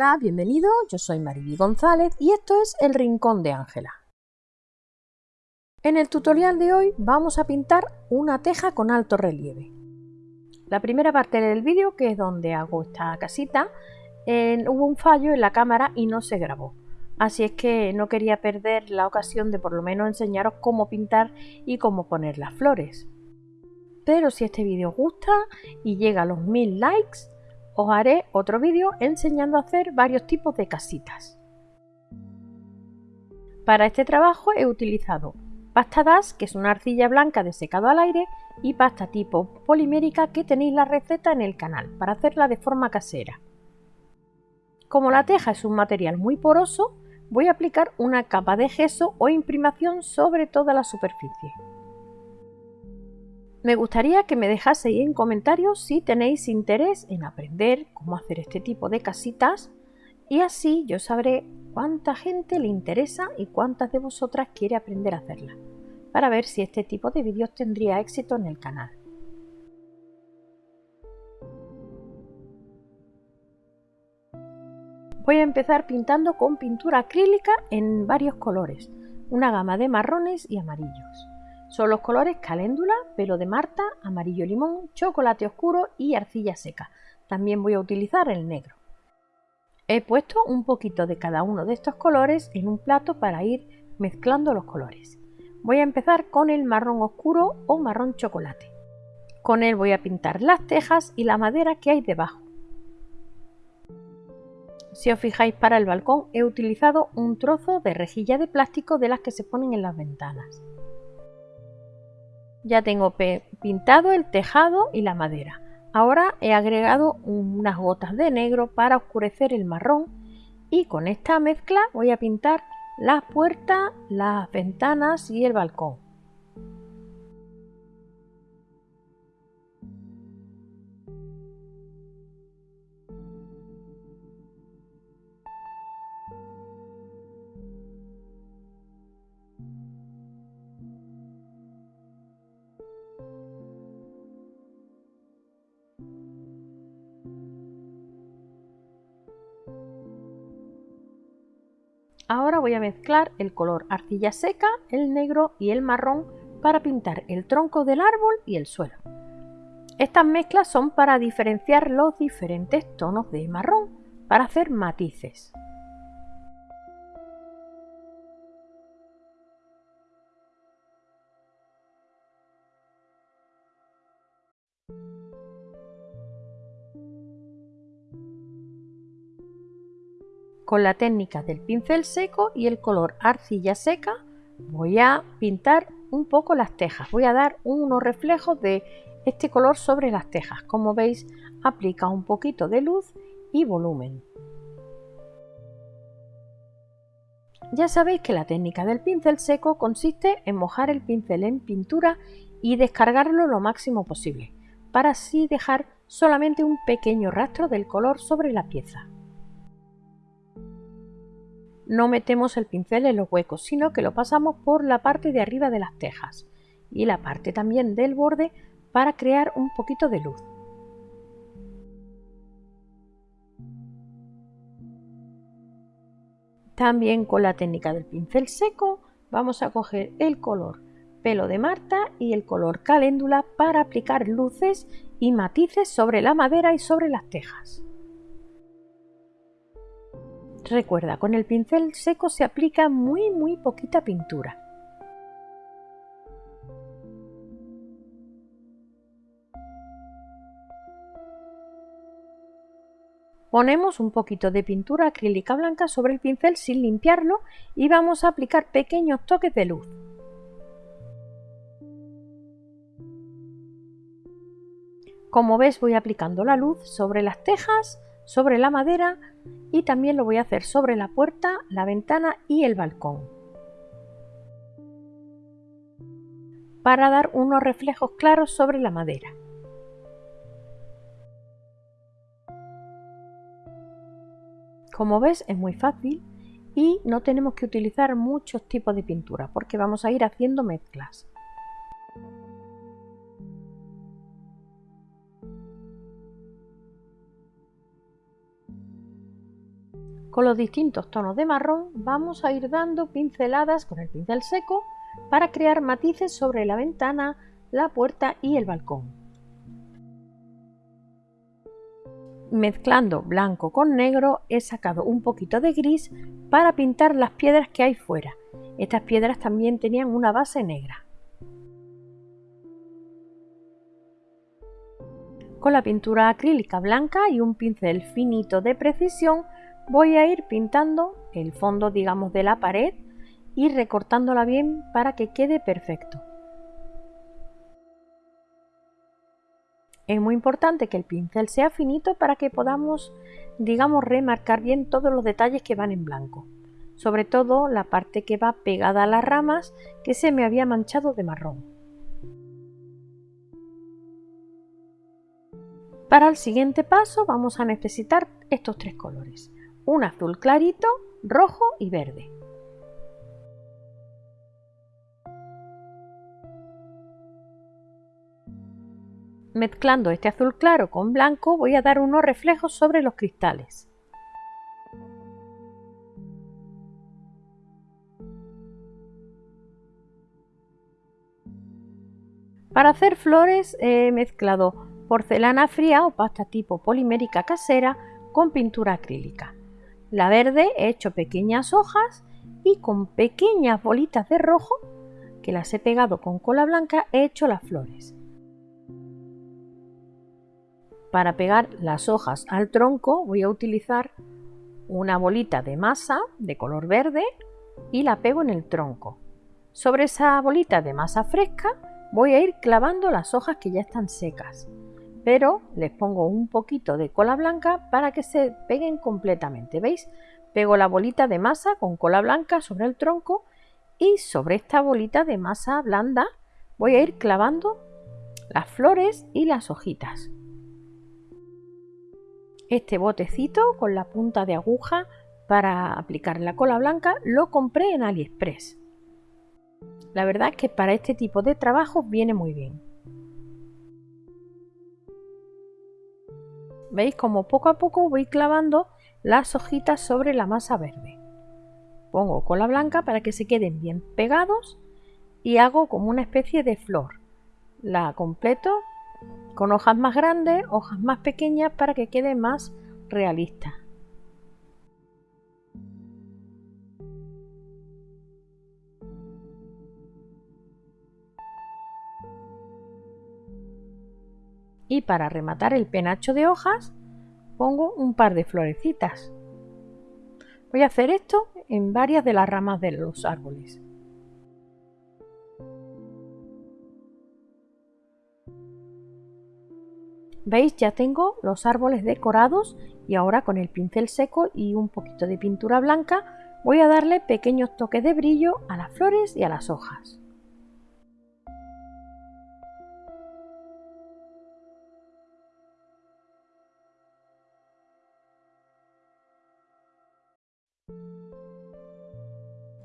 Hola, bienvenido, yo soy Mariby González y esto es El Rincón de Ángela. En el tutorial de hoy vamos a pintar una teja con alto relieve. La primera parte del vídeo, que es donde hago esta casita, hubo un fallo en la cámara y no se grabó. Así es que no quería perder la ocasión de por lo menos enseñaros cómo pintar y cómo poner las flores. Pero si este vídeo os gusta y llega a los mil likes, os haré otro vídeo enseñando a hacer varios tipos de casitas. Para este trabajo he utilizado pasta DAS, que es una arcilla blanca de secado al aire, y pasta tipo polimérica que tenéis la receta en el canal para hacerla de forma casera. Como la teja es un material muy poroso, voy a aplicar una capa de gesso o imprimación sobre toda la superficie. Me gustaría que me dejaseis en comentarios si tenéis interés en aprender cómo hacer este tipo de casitas y así yo sabré cuánta gente le interesa y cuántas de vosotras quiere aprender a hacerla, para ver si este tipo de vídeos tendría éxito en el canal. Voy a empezar pintando con pintura acrílica en varios colores, una gama de marrones y amarillos. Son los colores caléndula, pelo de Marta, amarillo limón, chocolate oscuro y arcilla seca. También voy a utilizar el negro. He puesto un poquito de cada uno de estos colores en un plato para ir mezclando los colores. Voy a empezar con el marrón oscuro o marrón chocolate. Con él voy a pintar las tejas y la madera que hay debajo. Si os fijáis para el balcón he utilizado un trozo de rejilla de plástico de las que se ponen en las ventanas. Ya tengo pintado el tejado y la madera. Ahora he agregado unas gotas de negro para oscurecer el marrón y con esta mezcla voy a pintar las puertas, las ventanas y el balcón. Ahora voy a mezclar el color arcilla seca, el negro y el marrón para pintar el tronco del árbol y el suelo. Estas mezclas son para diferenciar los diferentes tonos de marrón, para hacer matices. Con la técnica del pincel seco y el color arcilla seca voy a pintar un poco las tejas. Voy a dar unos reflejos de este color sobre las tejas. Como veis, aplica un poquito de luz y volumen. Ya sabéis que la técnica del pincel seco consiste en mojar el pincel en pintura y descargarlo lo máximo posible, para así dejar solamente un pequeño rastro del color sobre la pieza no metemos el pincel en los huecos, sino que lo pasamos por la parte de arriba de las tejas y la parte también del borde para crear un poquito de luz. También con la técnica del pincel seco vamos a coger el color pelo de Marta y el color caléndula para aplicar luces y matices sobre la madera y sobre las tejas. Recuerda, con el pincel seco se aplica muy muy poquita pintura. Ponemos un poquito de pintura acrílica blanca sobre el pincel sin limpiarlo y vamos a aplicar pequeños toques de luz. Como ves voy aplicando la luz sobre las tejas, sobre la madera y también lo voy a hacer sobre la puerta, la ventana y el balcón. Para dar unos reflejos claros sobre la madera. Como ves es muy fácil y no tenemos que utilizar muchos tipos de pintura porque vamos a ir haciendo mezclas. Con los distintos tonos de marrón vamos a ir dando pinceladas con el pincel seco para crear matices sobre la ventana, la puerta y el balcón. Mezclando blanco con negro he sacado un poquito de gris para pintar las piedras que hay fuera. Estas piedras también tenían una base negra. Con la pintura acrílica blanca y un pincel finito de precisión voy a ir pintando el fondo digamos de la pared y recortándola bien para que quede perfecto. Es muy importante que el pincel sea finito para que podamos, digamos, remarcar bien todos los detalles que van en blanco. Sobre todo la parte que va pegada a las ramas que se me había manchado de marrón. Para el siguiente paso vamos a necesitar estos tres colores. Un azul clarito, rojo y verde. Mezclando este azul claro con blanco voy a dar unos reflejos sobre los cristales. Para hacer flores he mezclado porcelana fría o pasta tipo polimérica casera con pintura acrílica. La verde he hecho pequeñas hojas y con pequeñas bolitas de rojo que las he pegado con cola blanca he hecho las flores. Para pegar las hojas al tronco voy a utilizar una bolita de masa de color verde y la pego en el tronco. Sobre esa bolita de masa fresca voy a ir clavando las hojas que ya están secas, pero les pongo un poquito de cola blanca para que se peguen completamente. ¿Veis? Pego la bolita de masa con cola blanca sobre el tronco y sobre esta bolita de masa blanda voy a ir clavando las flores y las hojitas. Este botecito con la punta de aguja para aplicar la cola blanca lo compré en AliExpress. La verdad es que para este tipo de trabajo viene muy bien. ¿Veis como poco a poco voy clavando las hojitas sobre la masa verde? Pongo cola blanca para que se queden bien pegados y hago como una especie de flor. La completo con hojas más grandes, hojas más pequeñas para que quede más realista. Y para rematar el penacho de hojas pongo un par de florecitas. Voy a hacer esto en varias de las ramas de los árboles. ¿Veis? Ya tengo los árboles decorados y ahora con el pincel seco y un poquito de pintura blanca voy a darle pequeños toques de brillo a las flores y a las hojas.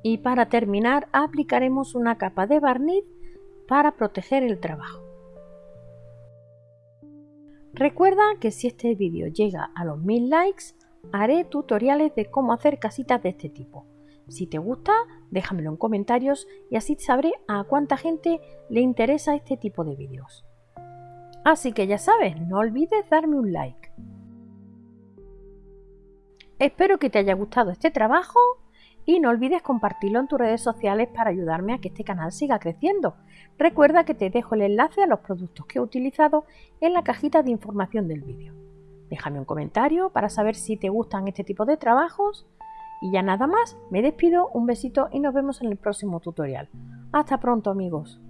Y para terminar aplicaremos una capa de barniz para proteger el trabajo. Recuerda que si este vídeo llega a los 1000 likes, haré tutoriales de cómo hacer casitas de este tipo. Si te gusta, déjamelo en comentarios y así sabré a cuánta gente le interesa este tipo de vídeos. Así que ya sabes, no olvides darme un like. Espero que te haya gustado este trabajo y no olvides compartirlo en tus redes sociales para ayudarme a que este canal siga creciendo. Recuerda que te dejo el enlace a los productos que he utilizado en la cajita de información del vídeo. Déjame un comentario para saber si te gustan este tipo de trabajos. Y ya nada más, me despido, un besito y nos vemos en el próximo tutorial. Hasta pronto amigos.